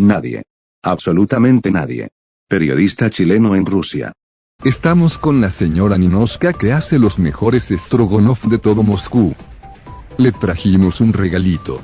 Nadie. Absolutamente nadie. Periodista chileno en Rusia. Estamos con la señora Ninoska que hace los mejores strogonoff de todo Moscú. Le trajimos un regalito.